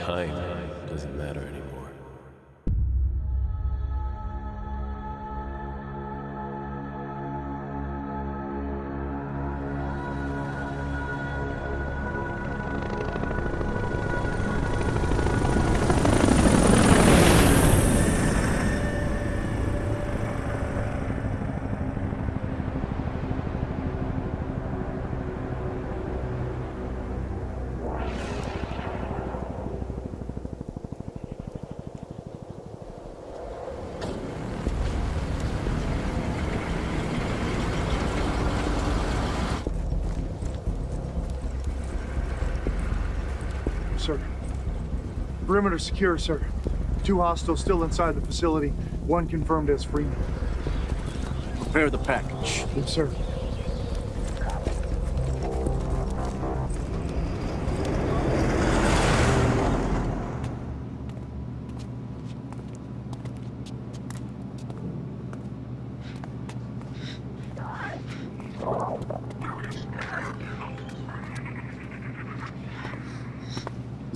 time doesn't matter anymore. Sir. Perimeter secure, sir. Two hostiles still inside the facility. One confirmed as Freeman. Prepare the package. Yes, sir.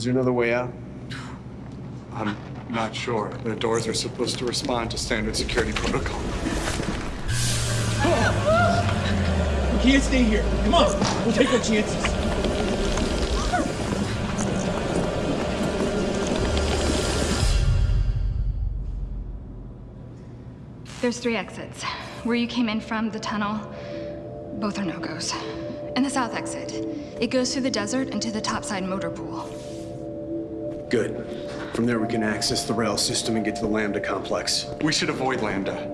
Is there another way out? I'm not sure. The doors are supposed to respond to standard security protocol. We can't stay here. Come on, we'll take our chances. There's three exits. Where you came in from, the tunnel, both are no-goes. And the south exit. It goes through the desert into the topside motor pool. Good. From there we can access the rail system and get to the Lambda complex. We should avoid Lambda.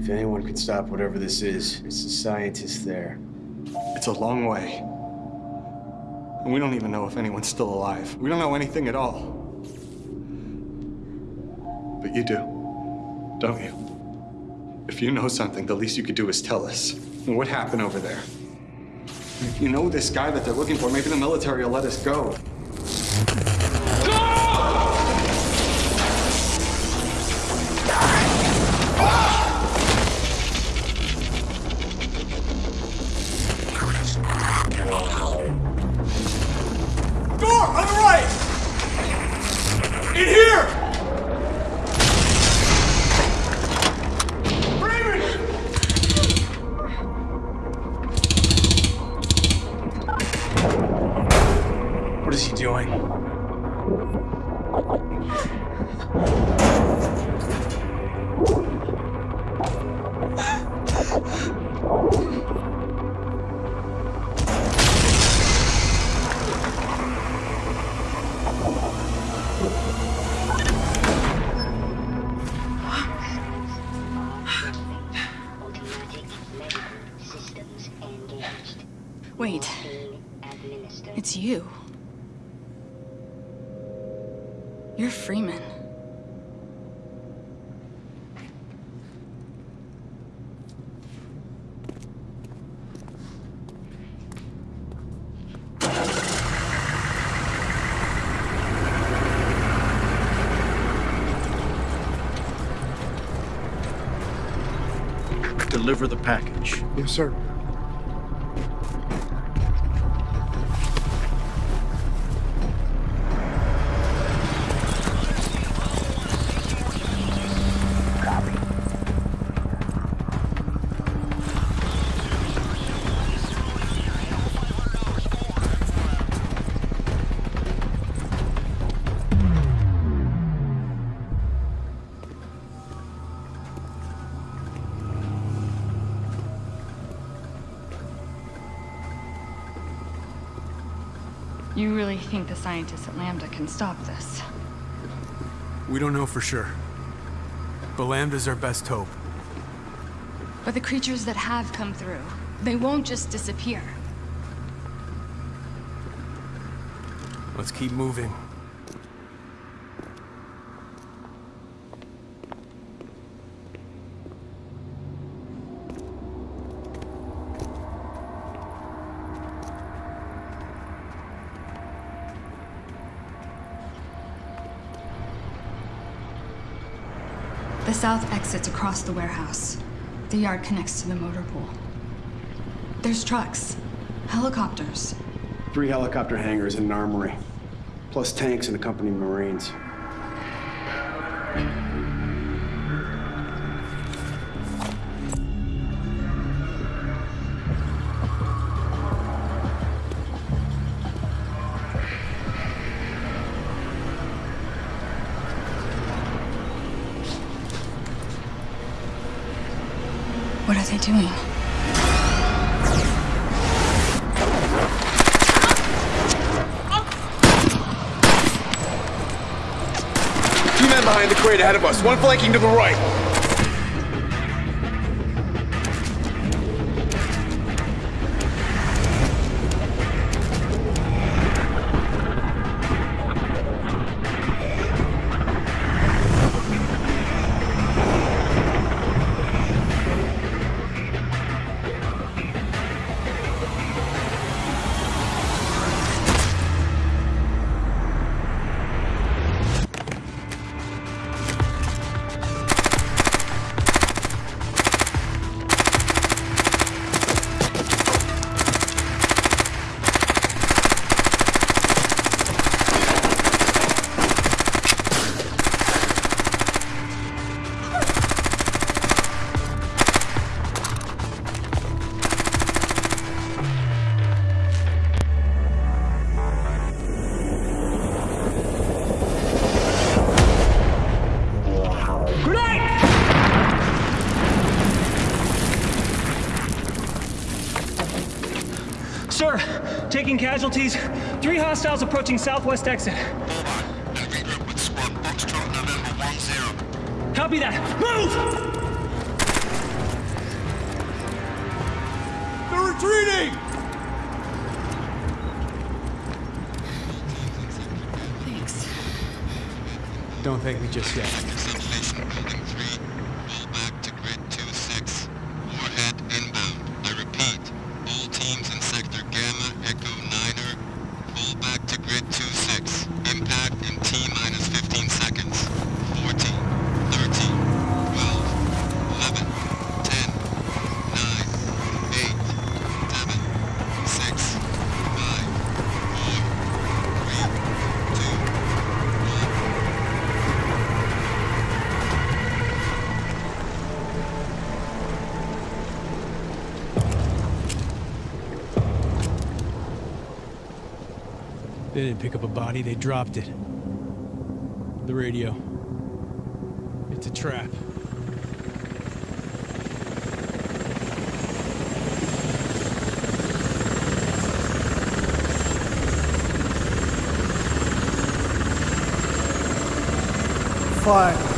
If anyone can stop whatever this is, it's the scientists there. It's a long way. And we don't even know if anyone's still alive. We don't know anything at all. But you do, don't you? If you know something, the least you could do is tell us. What happened over there? If you know this guy that they're looking for, maybe the military will let us go. What is he doing? Wait, it's you. You're Freeman. Deliver the package. Yes, sir. You really think the scientists at Lambda can stop this? We don't know for sure. But Lambda's our best hope. But the creatures that have come through, they won't just disappear. Let's keep moving. The south exit's across the warehouse. The yard connects to the motor pool. There's trucks, helicopters. Three helicopter hangars and an armory, plus tanks and accompanying Marines. Doing? Two men behind the crate ahead of us, one flanking to the right. Taking casualties. Three hostiles approaching southwest exit. Copy that. Move! They're retreating! Thanks. Don't thank me just yet. They didn't pick up a body, they dropped it. The radio. It's a trap. Fine.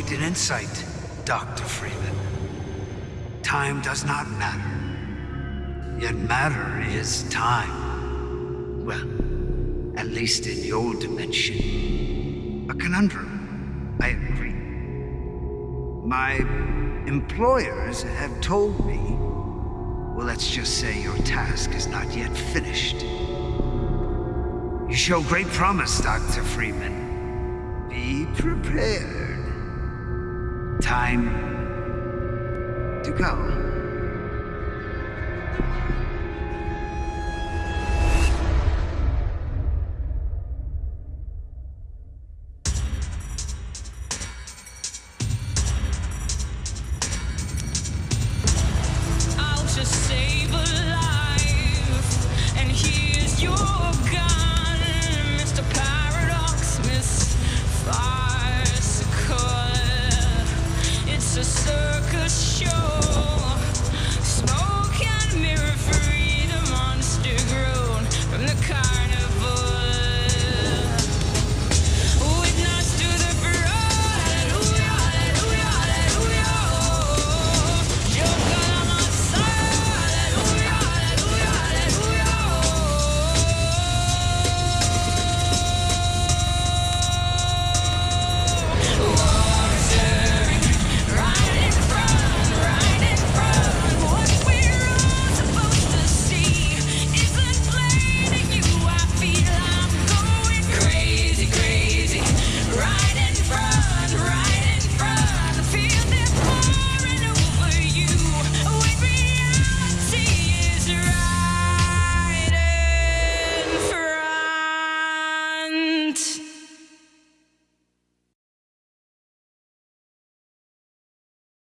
Quite an insight, Dr. Freeman. Time does not matter. Yet matter is time. Well, at least in your dimension. A conundrum, I agree. My employers have told me, well, let's just say your task is not yet finished. You show great promise, Dr. Freeman. Be prepared. Time to go.